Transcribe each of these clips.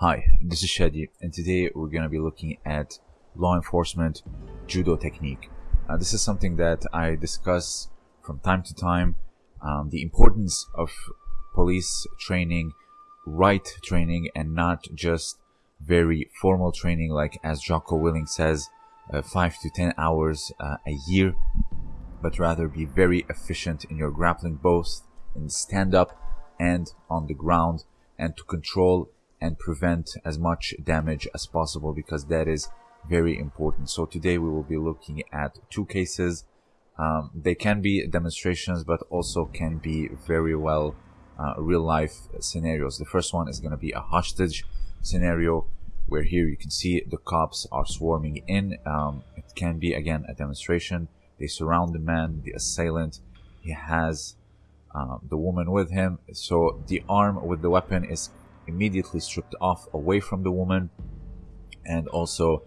Hi, this is Shadi, and today we're going to be looking at law enforcement judo technique. Uh, this is something that I discuss from time to time. Um, the importance of police training, right training, and not just very formal training, like as Jocko Willink says, uh, five to ten hours uh, a year, but rather be very efficient in your grappling, both in stand up and on the ground, and to control and prevent as much damage as possible because that is very important. So today we will be looking at two cases. Um, they can be demonstrations, but also can be very well uh, real life scenarios. The first one is going to be a hostage scenario where here you can see the cops are swarming in. Um, it can be again a demonstration. They surround the man, the assailant. He has um, the woman with him. So the arm with the weapon is immediately stripped off away from the woman and also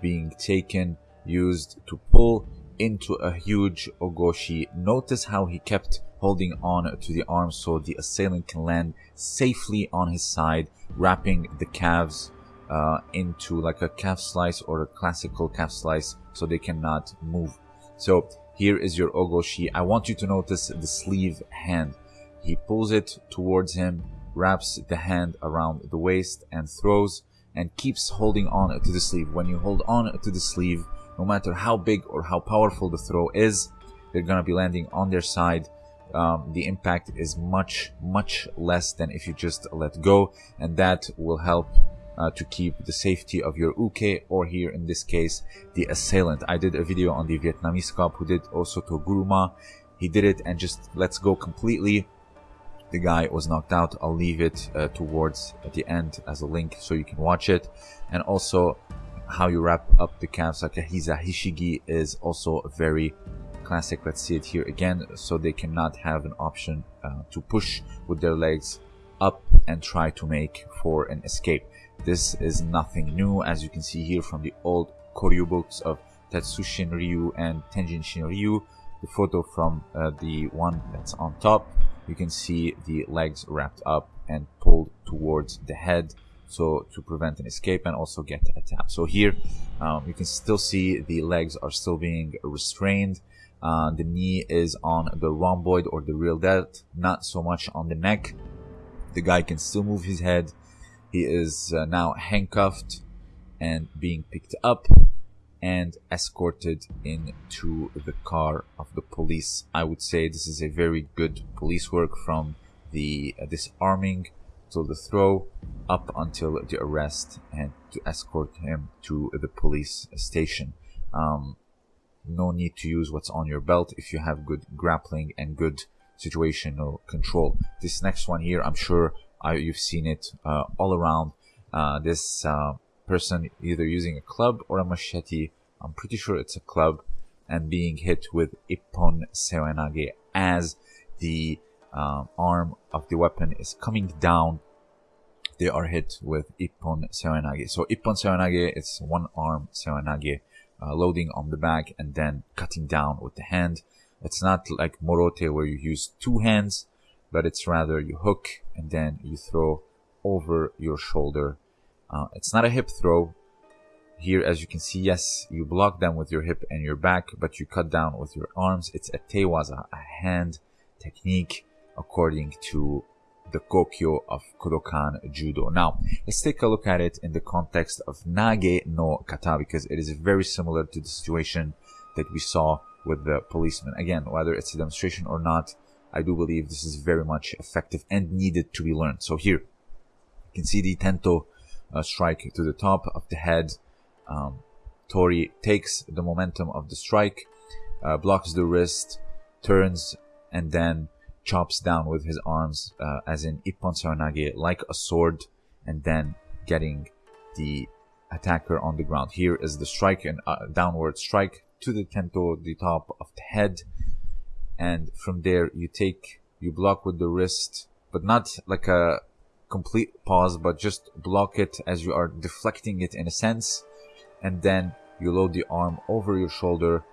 being taken used to pull into a huge ogoshi. Notice how he kept holding on to the arm so the assailant can land safely on his side wrapping the calves uh, into like a calf slice or a classical calf slice so they cannot move. So here is your ogoshi. I want you to notice the sleeve hand. He pulls it towards him wraps the hand around the waist and throws and keeps holding on to the sleeve. When you hold on to the sleeve, no matter how big or how powerful the throw is, they're going to be landing on their side. Um, the impact is much, much less than if you just let go, and that will help uh, to keep the safety of your uke, or here in this case, the assailant. I did a video on the Vietnamese cop who did also to Guruma. He did it and just lets go completely the guy was knocked out. I'll leave it uh, towards the end as a link so you can watch it. And also how you wrap up the calves like a Hiza Hishigi is also very classic. Let's see it here again. So they cannot have an option uh, to push with their legs up and try to make for an escape. This is nothing new as you can see here from the old Koryu books of Tetsushin Ryu and Tenjin Shin Ryu. The photo from uh, the one that's on top you can see the legs wrapped up and pulled towards the head so to prevent an escape and also get a tap. So here um, you can still see the legs are still being restrained. Uh, the knee is on the rhomboid or the rear delt not so much on the neck. The guy can still move his head. He is uh, now handcuffed and being picked up and escorted into the car of the police. I would say this is a very good police work from the uh, disarming to the throw up until the arrest and to escort him to the police station. Um, no need to use what's on your belt if you have good grappling and good situational control. This next one here, I'm sure I, you've seen it uh, all around. Uh, this uh, person either using a club or a machete. I'm pretty sure it's a club and being hit with Ippon Seoinage as the um, arm of the weapon is coming down. They are hit with Ippon Seoinage. So Ippon Seoinage is one arm Seoinage uh, loading on the back and then cutting down with the hand. It's not like Morote where you use two hands, but it's rather you hook and then you throw over your shoulder uh, it's not a hip throw. Here, as you can see, yes, you block them with your hip and your back, but you cut down with your arms. It's a tewaza, a hand technique according to the Gokyo of Kodokan Judo. Now, let's take a look at it in the context of Nage no Kata because it is very similar to the situation that we saw with the policeman. Again, whether it's a demonstration or not, I do believe this is very much effective and needed to be learned. So here, you can see the Tento uh, strike to the top of the head. Um, Tori takes the momentum of the strike, uh, blocks the wrist, turns, and then chops down with his arms, uh, as in Ippon Seoinage, like a sword, and then getting the attacker on the ground. Here is the strike and uh, downward strike to the tento, the top of the head, and from there you take, you block with the wrist, but not like a complete pause, but just block it as you are deflecting it in a sense. And then you load the arm over your shoulder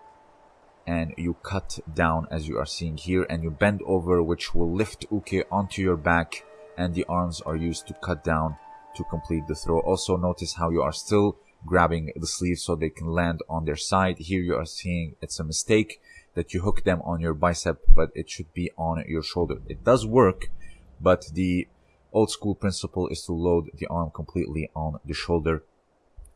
and you cut down as you are seeing here and you bend over which will lift uke onto your back and the arms are used to cut down to complete the throw. Also notice how you are still grabbing the sleeve so they can land on their side. Here you are seeing it's a mistake that you hook them on your bicep, but it should be on your shoulder. It does work, but the old school principle is to load the arm completely on the shoulder.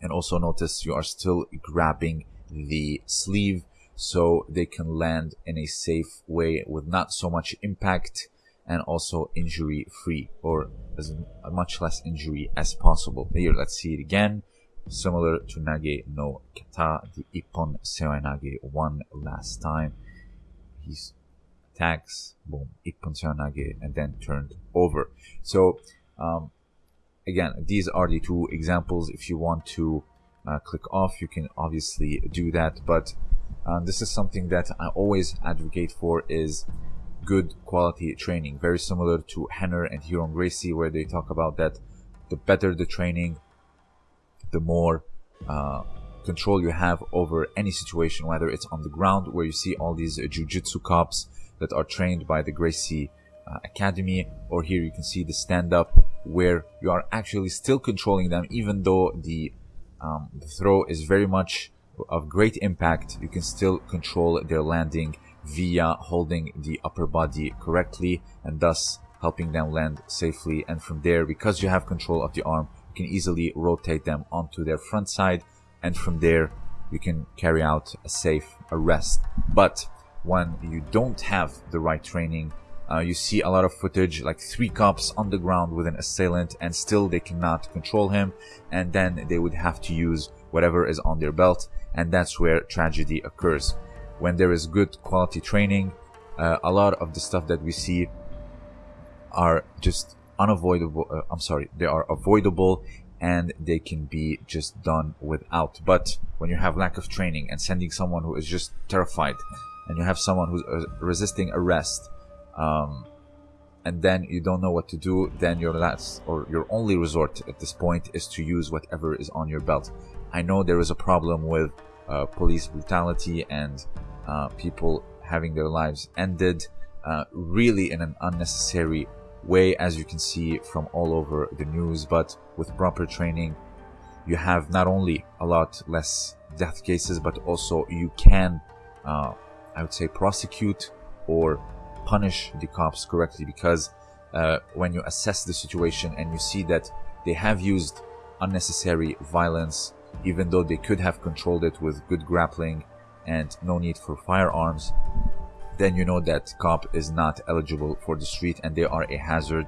And also notice you are still grabbing the sleeve so they can land in a safe way with not so much impact and also injury free or as much less injury as possible. Here, let's see it again. Similar to Nage no Kata, the Ippon Seoi Nage one last time. He's attacks, boom, Ippon Seoi Nage, and then turned over. So, um, again, these are the two examples. If you want to uh, click off, you can obviously do that, but uh, this is something that I always advocate for is good quality training. Very similar to Rener and Ryron Gracie, where they talk about that the better the training, the more uh, control you have over any situation, whether it's on the ground where you see all these uh, jujitsu cops that are trained by the Gracie uh, Academy, or here you can see the stand up where you are actually still controlling them, even though the, um, the throw is very much of great impact, you can still control their landing via holding the upper body correctly and thus helping them land safely. And from there, because you have control of the arm, you can easily rotate them onto their front side. And from there, you can carry out a safe arrest. But when you don't have the right training, uh, you see a lot of footage like three cops on the ground with an assailant and still they cannot control him and then they would have to use whatever is on their belt and that's where tragedy occurs. When there is good quality training, uh, a lot of the stuff that we see are just unavoidable. Uh, I'm sorry, they are avoidable and they can be just done without. But when you have lack of training and sending someone who is just terrified and you have someone who's uh, resisting arrest, um, and then you don't know what to do, then your last or your only resort at this point is to use whatever is on your belt. I know there is a problem with uh, police brutality and uh, people having their lives ended uh, really in an unnecessary way, as you can see from all over the news. But with proper training, you have not only a lot less death cases, but also you can, uh, I would say, prosecute or punish the cops correctly because uh, when you assess the situation and you see that they have used unnecessary violence even though they could have controlled it with good grappling and no need for firearms, then you know that cop is not eligible for the street and they are a hazard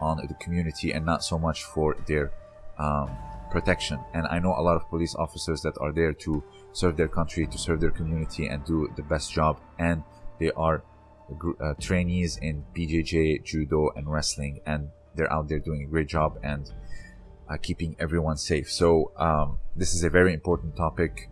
on the community and not so much for their um, protection. And I know a lot of police officers that are there to serve their country, to serve their community and do the best job. And they are uh, trainees in BJJ, judo and wrestling and they're out there doing a great job and uh, keeping everyone safe. So um, this is a very important topic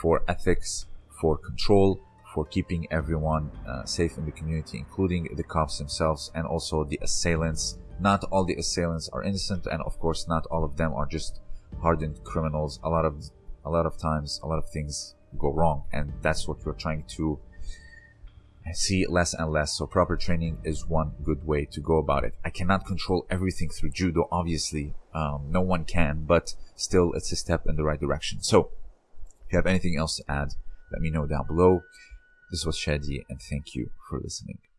for ethics, for control, for keeping everyone uh, safe in the community, including the cops themselves and also the assailants. Not all the assailants are innocent, and of course, not all of them are just hardened criminals. A lot of a lot of times, a lot of things go wrong, and that's what we're trying to see less and less. So proper training is one good way to go about it. I cannot control everything through judo, obviously. Um, no one can, but still it's a step in the right direction. So if you have anything else to add, let me know down below. This was Shadi and thank you for listening.